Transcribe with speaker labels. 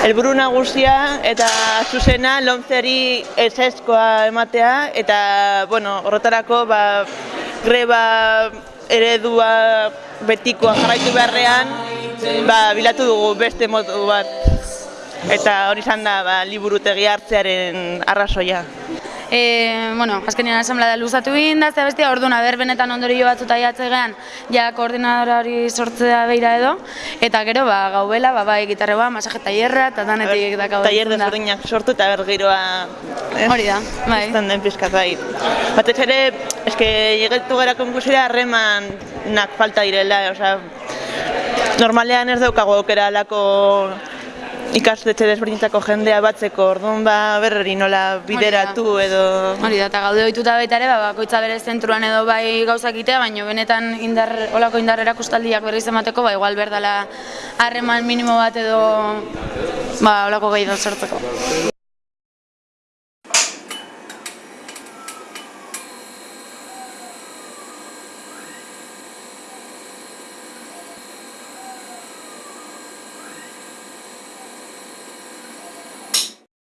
Speaker 1: helburu nagusia eta zuzena lomzeri eseskoa ematea eta bueno, horretarako ba, greba eredua betikoa jarraitu beharrean ba, bilatu dugu beste modu bat eta hori izan da ba, liburutegi hartzearen arrazoia.
Speaker 2: E, bueno, azkenean asamblea luzatu egin da, ze bestia, orduan aber benetan ondorio batzuta jatzegean, ja koordinadora hori sortzea beira edo, eta gero, ba, gaubela, ba, bai, gitarre ba, masaje tailerra, eta danetik da gau.
Speaker 1: Tailer desberdinak sortu eta ber giroa eh,
Speaker 2: Hori da, bai.
Speaker 1: izan den pizkat bai. Batez ere, eske llegetu gara konkusera harremanak falta direla, osea, normalean ez daukago aukera alako ikastetxe desberdinetako jendea batzeko, orduan ba berreri nola bideratu edo...
Speaker 2: Hori da, eta gaude ohituta baita ere, ba, bakoitza bere zentruan edo bai gauzak itea, baina benetan indar, olako indar erakustaldiak berriz emateko, ba, igual berdala harreman minimo bat edo ba, olako gai da sortzeko.